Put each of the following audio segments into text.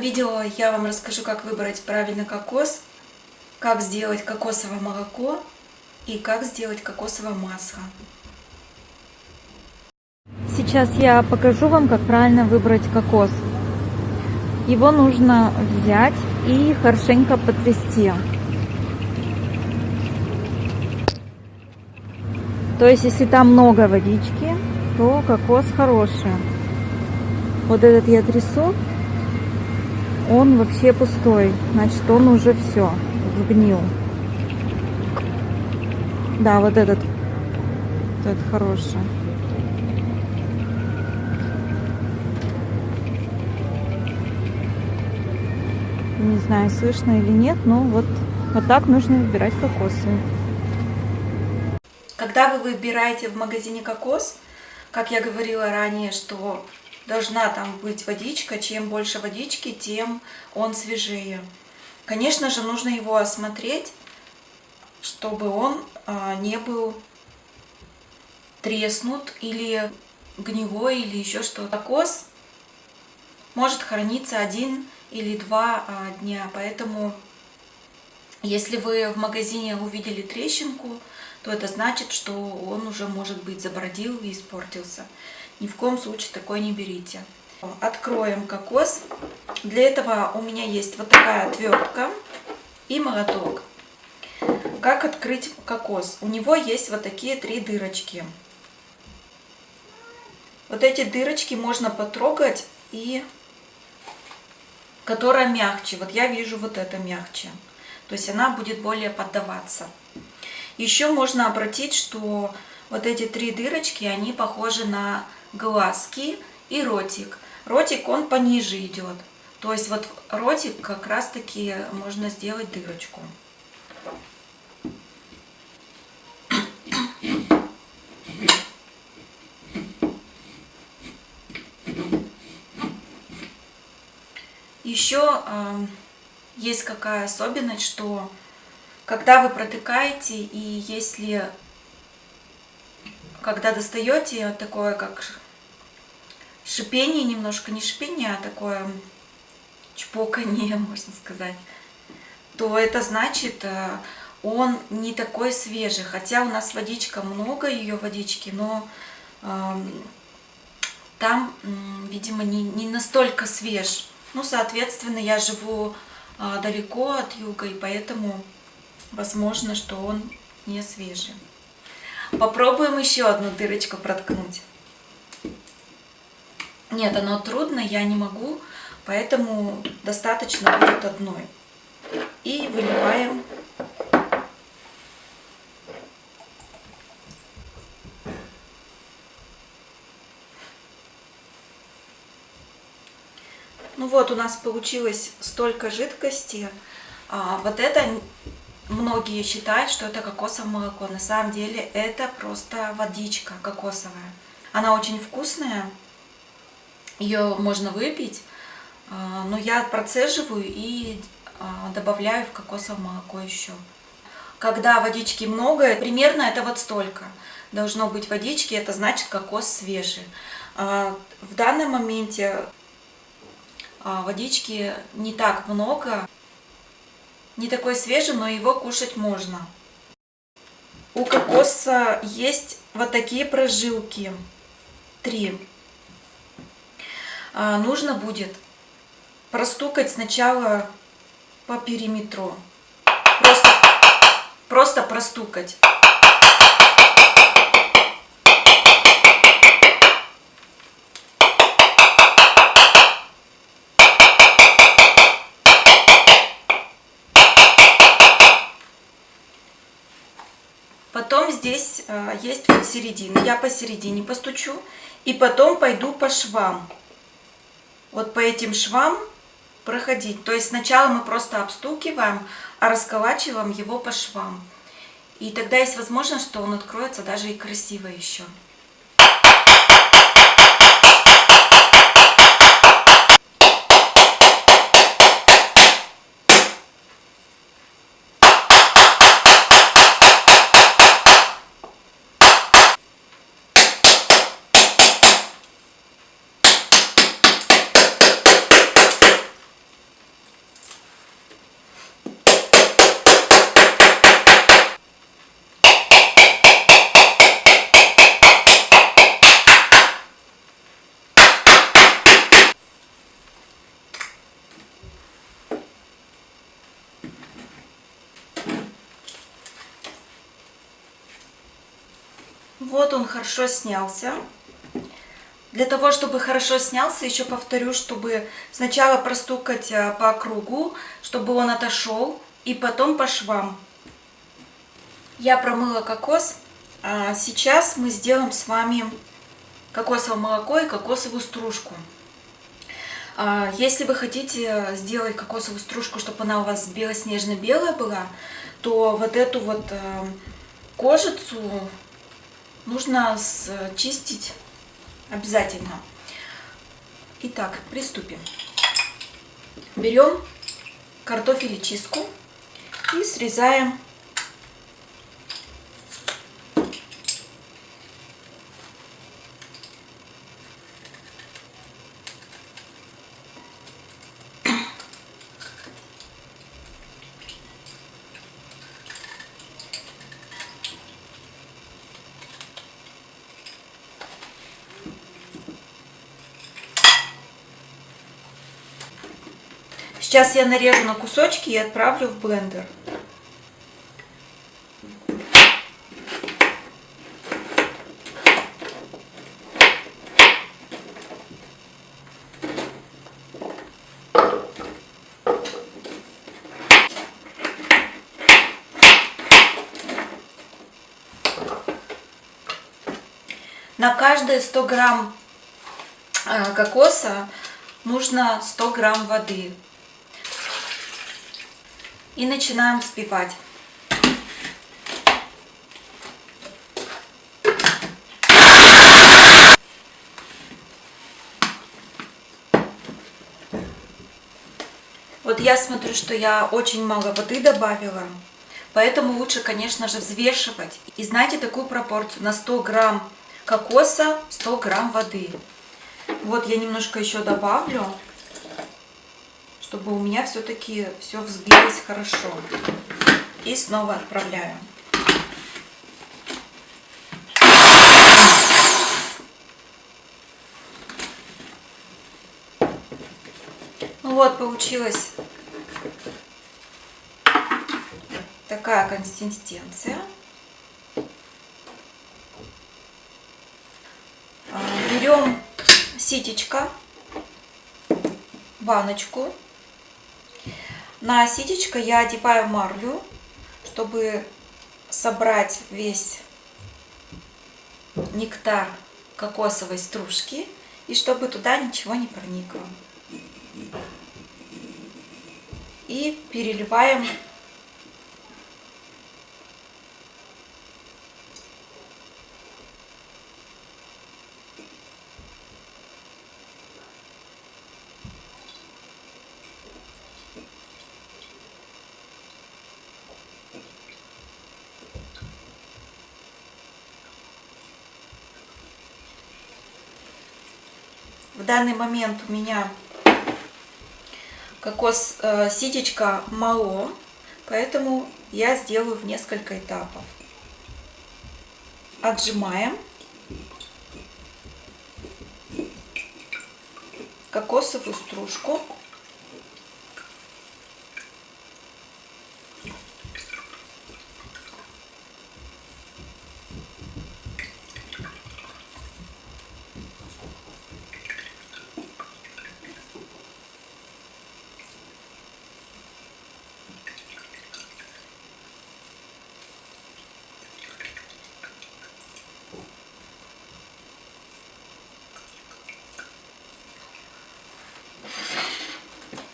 видео я вам расскажу, как выбрать правильно кокос, как сделать кокосовое молоко и как сделать кокосовое масло. Сейчас я покажу вам, как правильно выбрать кокос. Его нужно взять и хорошенько потрясти. То есть, если там много водички, то кокос хороший. Вот этот я трясу, он вообще пустой. Значит, он уже все, сгнил. Да, вот этот, вот этот хороший. Не знаю, слышно или нет, но вот, вот так нужно выбирать кокосы. Когда вы выбираете в магазине кокос, как я говорила ранее, что должна там быть водичка, чем больше водички, тем он свежее. Конечно же, нужно его осмотреть, чтобы он а, не был треснут или гнилой или еще что-то. Кокос может храниться один или два а, дня, поэтому если вы в магазине увидели трещинку, то это значит, что он уже, может быть, забродил и испортился. Ни в коем случае такой не берите. Откроем кокос. Для этого у меня есть вот такая отвертка и молоток. Как открыть кокос? У него есть вот такие три дырочки. Вот эти дырочки можно потрогать и которая мягче. Вот я вижу вот это мягче. То есть она будет более поддаваться. Еще можно обратить, что вот эти три дырочки, они похожи на глазки и ротик. Ротик, он пониже идет. То есть вот ротик как раз таки можно сделать дырочку. Еще э, есть какая особенность, что когда вы протыкаете и если когда достаете такое как шипение немножко, не шипение, а такое чпоканье, можно сказать, то это значит, э, он не такой свежий. Хотя у нас водичка, много ее водички, но э, там, видимо, не, не настолько свеж. Ну, соответственно, я живу э, далеко от юга, и поэтому возможно, что он не свежий. Попробуем еще одну дырочку проткнуть. Нет, оно трудно, я не могу, поэтому достаточно будет одной. И выливаем Ну вот, у нас получилось столько жидкости. А, вот это многие считают, что это кокосовое молоко. На самом деле это просто водичка кокосовая. Она очень вкусная, ее можно выпить, а, но я процеживаю и а, добавляю в кокосовое молоко еще. Когда водички много, примерно это вот столько должно быть водички, это значит кокос свежий. А, в данном моменте водички не так много, не такой свежий, но его кушать можно. У кокоса есть вот такие прожилки. Три. А, нужно будет простукать сначала по периметру. Просто, просто простукать. Потом здесь э, есть вот середина. Я посередине постучу. И потом пойду по швам. Вот по этим швам проходить. То есть сначала мы просто обстукиваем, а расколачиваем его по швам. И тогда есть возможность, что он откроется даже и красиво еще. Вот он хорошо снялся. Для того, чтобы хорошо снялся, еще повторю, чтобы сначала простукать а, по кругу, чтобы он отошел, и потом по швам. Я промыла кокос. А сейчас мы сделаем с вами кокосовое молоко и кокосовую стружку. А, если вы хотите сделать кокосовую стружку, чтобы она у вас белоснежно-белая была, то вот эту вот э, кожицу нужно чистить обязательно. Итак, приступим. Берем картофель и чистку и срезаем Сейчас я нарежу на кусочки и отправлю в блендер. На каждые 100 грамм э, кокоса нужно 100 грамм воды и начинаем взбивать. Вот я смотрю, что я очень мало воды добавила, поэтому лучше, конечно же, взвешивать. И знаете такую пропорцию, на 100 грамм кокоса 100 грамм воды. Вот я немножко еще добавлю чтобы у меня все-таки все взбилось хорошо. И снова отправляю. Ну вот, получилась такая консистенция. А, берем ситечко, баночку на ситечко я одеваю марлю, чтобы собрать весь нектар кокосовой стружки и чтобы туда ничего не проникло. И переливаем В данный момент у меня кокос э, ситечка мало, поэтому я сделаю в несколько этапов. Отжимаем. Кокосовую стружку.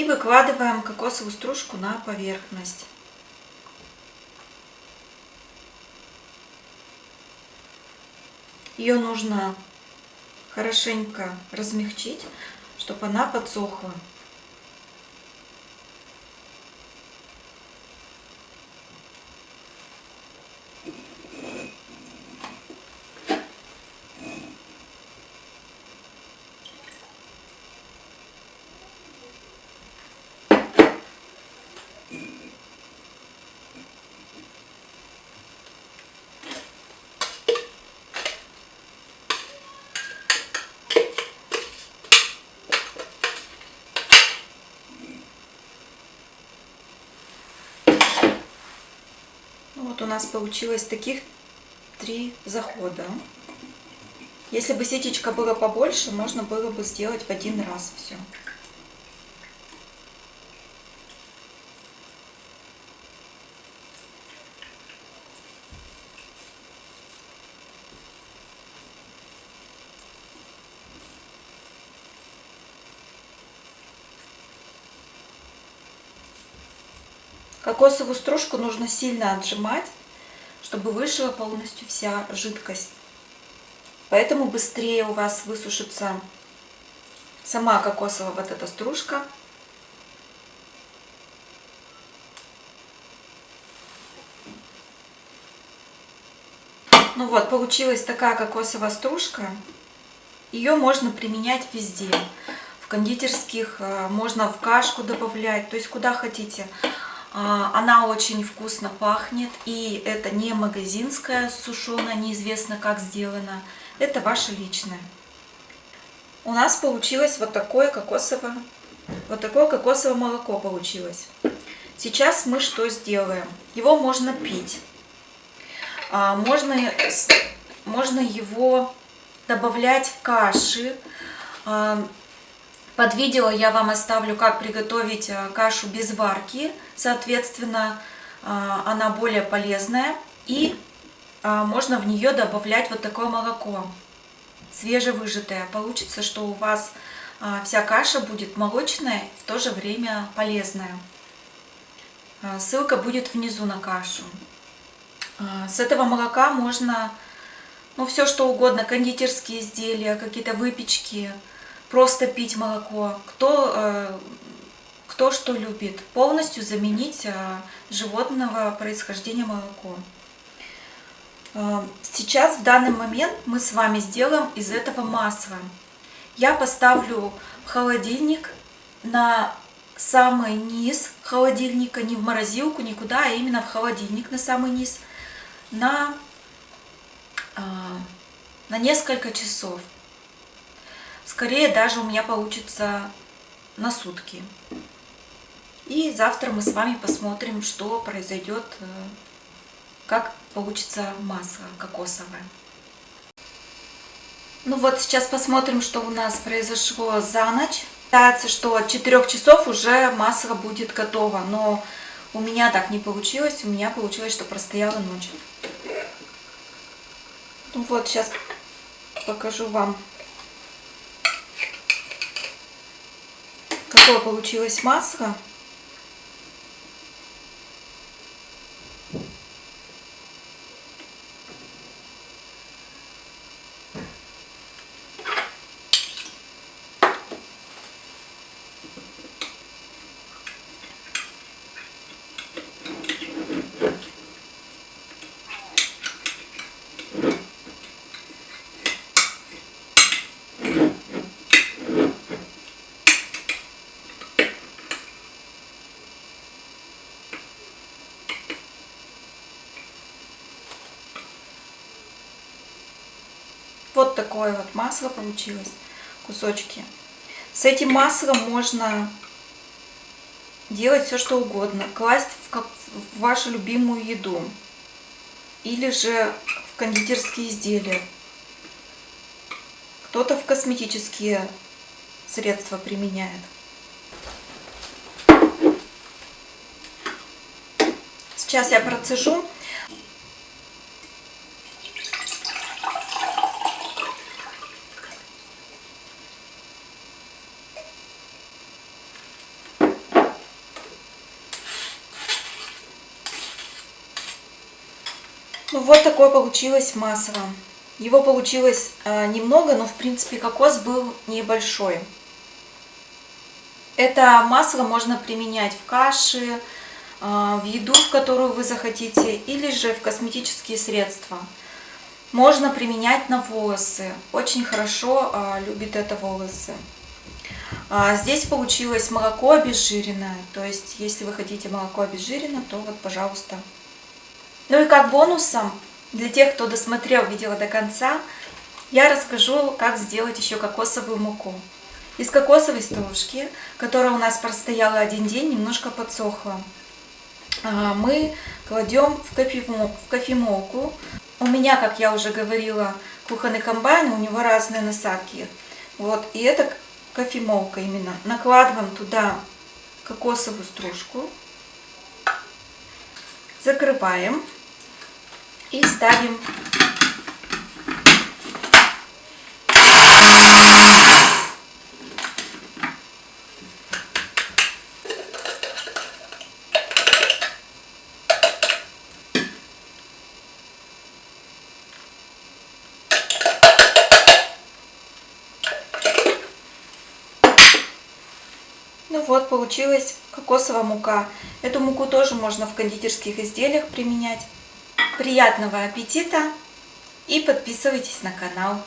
И выкладываем кокосовую стружку на поверхность. Ее нужно хорошенько размягчить, чтобы она подсохла. У нас получилось таких 2-3 захода. Если бы сетечка была побольше, можно было бы сделать в один раз все. Кокосовую стружку нужно сильно отжимать, чтобы вышла полностью вся жидкость. Поэтому быстрее у вас высушится сама кокосовая вот эта стружка. Ну вот, получилась такая кокосовая стружка. Ее можно применять везде. В кондитерских, э, можно в кашку добавлять, то есть куда хотите. А, она очень вкусно пахнет, и это не магазинская сушеная, неизвестно как сделана. Это ваше личное. У нас получилось вот такое кокосовое, вот такое кокосовое молоко получилось. Сейчас мы что сделаем? Его можно пить. А, можно, можно его добавлять в каши. Под видео я вам оставлю, как приготовить э, кашу без варки. Соответственно, э, она более полезная. И э, можно в нее добавлять вот такое молоко, свежевыжатое. Получится, что у вас вся каша будет молочная, в то же время полезная. Ссылка будет внизу на кашу. С этого молока можно ну, все что угодно, кондитерские изделия, какие-то выпечки, просто пить молоко, кто, э, кто что любит, полностью заменить э, животного происхождения молоко. Э, сейчас, в данный момент, мы с вами сделаем из этого масло. Я поставлю в холодильник на самый низ холодильника, не в морозилку, никуда, а именно в холодильник на самый низ, на, на несколько часов. Скорее даже у меня получится на сутки. И завтра мы с вами посмотрим, что произойдет, э, как получится масло кокосовое. Ну вот сейчас посмотрим, что у нас произошло за ночь. Считается, что от 4 часов уже масло будет готово, но у меня так не получилось. У меня получилось, что простояла ночь. Ну вот сейчас покажу вам какое получилось масло. Вот такое вот масло получилось, кусочки. С этим маслом можно делать все, что угодно. Класть в, в вашу любимую еду. Или же в кондитерские изделия. Кто-то в косметические средства применяет. Сейчас я процежу. Ну вот такое получилось масло. Его получилось э, немного, но в принципе кокос был небольшой. Это масло можно применять в каши, э, в еду, в которую вы захотите, или же в косметические средства. Можно применять на волосы. Очень хорошо э, любит это волосы. А здесь получилось молоко обезжиренное. То есть, если вы хотите молоко обезжиренное, то вот, пожалуйста, ну и как бонусом, для тех, кто досмотрел видео до конца, я расскажу, как сделать еще кокосовую муку. Из кокосовой стружки, которая у нас простояла один день, немножко подсохла, а, мы кладем в кофемолку, У меня, как я уже говорила, кухонный комбайн, у него разные насадки. Вот, и это кофемолка именно. Накладываем туда кокосовую стружку. Закрываем. И ставим Ну вот, получилась кокосовая мука. Эту муку тоже можно в кондитерских изделиях применять. Приятного аппетита и подписывайтесь на канал.